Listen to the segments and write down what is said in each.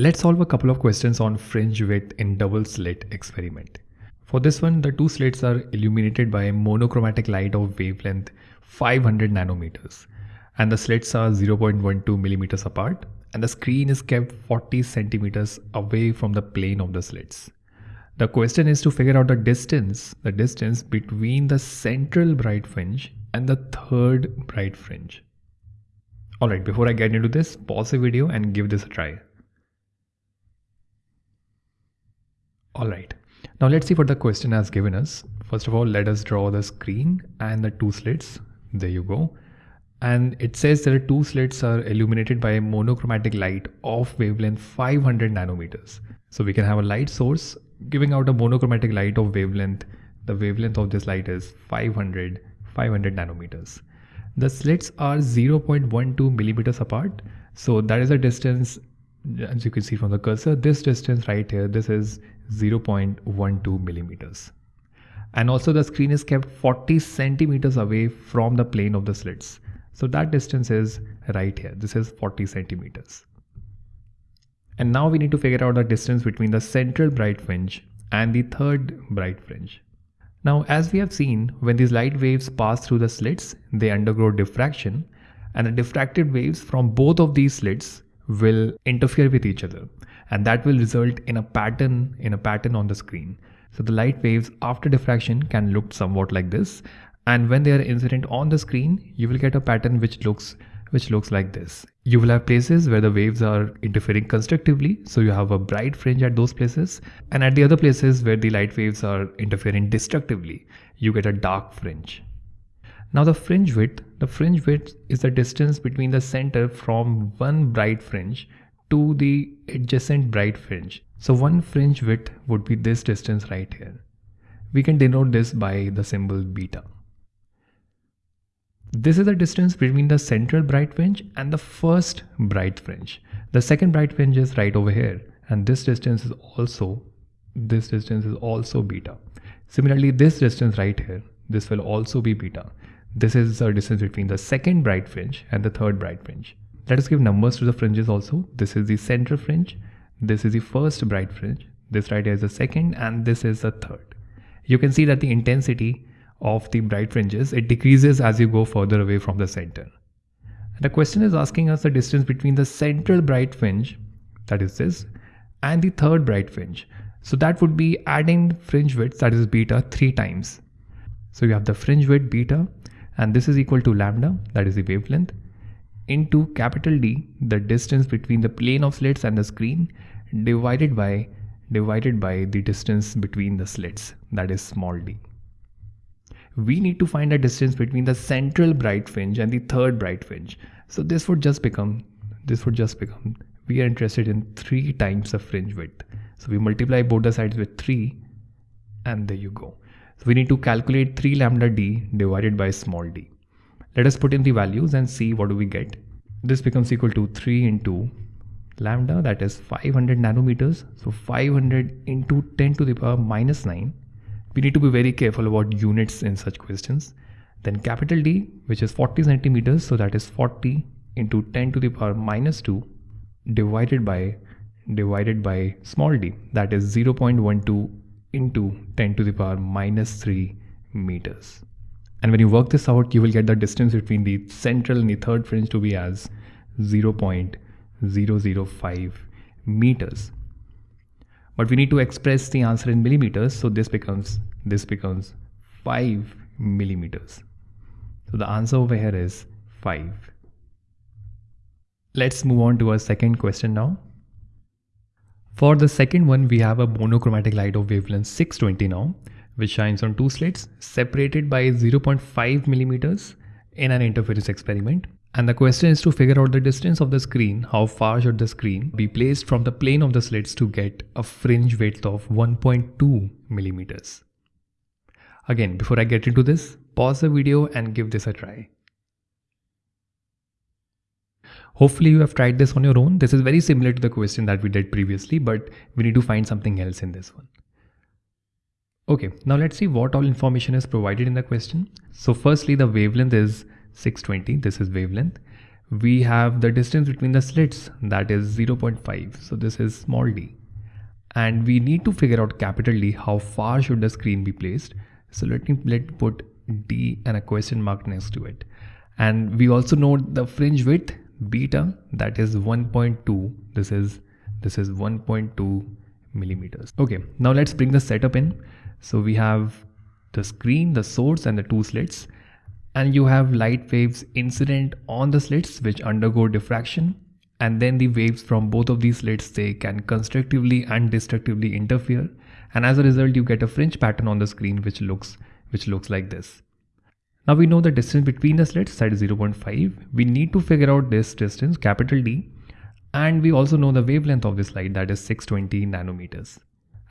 Let's solve a couple of questions on fringe width in double slit experiment. For this one, the two slits are illuminated by a monochromatic light of wavelength 500 nanometers and the slits are 0.12 millimeters apart and the screen is kept 40 centimeters away from the plane of the slits. The question is to figure out the distance, the distance between the central bright fringe and the third bright fringe. Alright, before I get into this, pause the video and give this a try. Alright, now let's see what the question has given us. First of all, let us draw the screen and the two slits. There you go. And it says that the two slits are illuminated by a monochromatic light of wavelength 500 nanometers. So we can have a light source giving out a monochromatic light of wavelength. The wavelength of this light is 500, 500 nanometers. The slits are 0.12 millimeters apart. So that is a distance as you can see from the cursor, this distance right here, this is 0.12 millimeters. And also the screen is kept 40 centimeters away from the plane of the slits. So that distance is right here. This is 40 centimeters. And now we need to figure out the distance between the central bright fringe and the third bright fringe. Now, as we have seen, when these light waves pass through the slits, they undergo diffraction and the diffracted waves from both of these slits will interfere with each other and that will result in a pattern in a pattern on the screen. So the light waves after diffraction can look somewhat like this and when they are incident on the screen you will get a pattern which looks which looks like this. You will have places where the waves are interfering constructively so you have a bright fringe at those places and at the other places where the light waves are interfering destructively you get a dark fringe. Now the fringe width, the fringe width is the distance between the center from one bright fringe to the adjacent bright fringe. So one fringe width would be this distance right here. We can denote this by the symbol beta. This is the distance between the central bright fringe and the first bright fringe. The second bright fringe is right over here and this distance is also this distance is also beta. Similarly, this distance right here, this will also be beta. This is the distance between the second bright fringe and the third bright fringe. Let us give numbers to the fringes also. This is the center fringe. This is the first bright fringe. This right here is the second and this is the third. You can see that the intensity of the bright fringes, it decreases as you go further away from the center. The question is asking us the distance between the central bright fringe, that is this, and the third bright fringe. So that would be adding fringe width, that is beta, three times. So you have the fringe width beta and this is equal to lambda that is the wavelength into capital D the distance between the plane of slits and the screen divided by divided by the distance between the slits that is small d. We need to find the distance between the central bright fringe and the third bright fringe. So this would just become this would just become we are interested in 3 times the fringe width. So we multiply both the sides with 3 and there you go. So we need to calculate 3 lambda d divided by small d. Let us put in the values and see what do we get. This becomes equal to 3 into lambda that is 500 nanometers. So 500 into 10 to the power minus 9. We need to be very careful about units in such questions. Then capital D which is 40 centimeters so that is 40 into 10 to the power minus 2 divided by divided by small d that is 0.12 into 10 to the power minus 3 meters. And when you work this out, you will get the distance between the central and the third fringe to be as 0.005 meters. But we need to express the answer in millimeters, so this becomes this becomes 5 millimeters. So the answer over here is 5. Let's move on to our second question now. For the second one, we have a monochromatic light of wavelength 620 now, which shines on two slits separated by 0.5 millimeters in an interference experiment. And the question is to figure out the distance of the screen, how far should the screen be placed from the plane of the slits to get a fringe width of 1.2 millimeters. Again, before I get into this, pause the video and give this a try. Hopefully you have tried this on your own. This is very similar to the question that we did previously, but we need to find something else in this one. Okay, now let's see what all information is provided in the question. So firstly, the wavelength is 620. This is wavelength. we have the distance between the slits that is 0.5 so this is small d. And we need to figure out capital D how far should the screen be placed. So let me let put D and a question mark next to it. And we also know the fringe width beta that is 1.2 this is this is 1.2 millimeters. Okay now let's bring the setup in so we have the screen the source and the two slits. And you have light waves incident on the slits which undergo diffraction. And then the waves from both of these slits they can constructively and destructively interfere. And as a result you get a fringe pattern on the screen which looks which looks like this. Now we know the distance between the slits that is 0.5 we need to figure out this distance capital D. And we also know the wavelength of this light that is 620 nanometers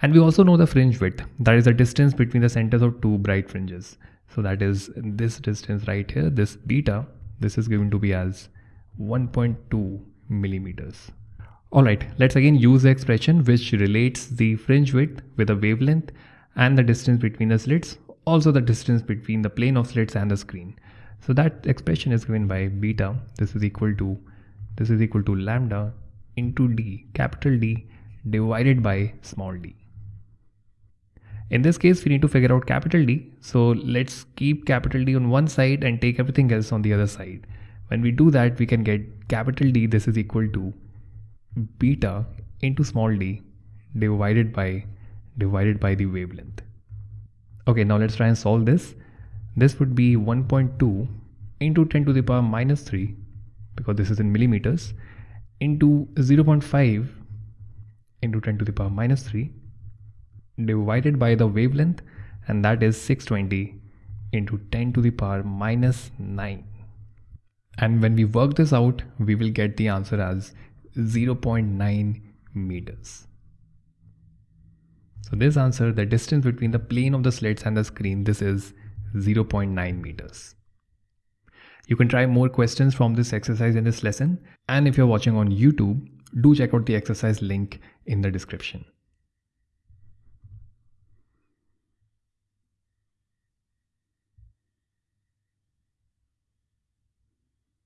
and we also know the fringe width that is the distance between the centers of two bright fringes so that is this distance right here this beta this is going to be as 1.2 millimeters. Alright, let's again use the expression which relates the fringe width with the wavelength and the distance between the slits, also the distance between the plane of slits and the screen. So that expression is given by beta, this is equal to, this is equal to lambda into d, capital D divided by small d. In this case, we need to figure out capital D. So let's keep capital D on one side and take everything else on the other side. When we do that, we can get capital D, this is equal to beta into small d divided by divided by the wavelength. Okay, now let's try and solve this. This would be 1.2 into 10 to the power minus 3 because this is in millimeters into 0.5 into 10 to the power minus 3 divided by the wavelength and that is 620 into 10 to the power minus 9 and when we work this out we will get the answer as 0.9 meters. So this answer the distance between the plane of the slits and the screen this is 0.9 meters. You can try more questions from this exercise in this lesson. And if you're watching on youtube do check out the exercise link in the description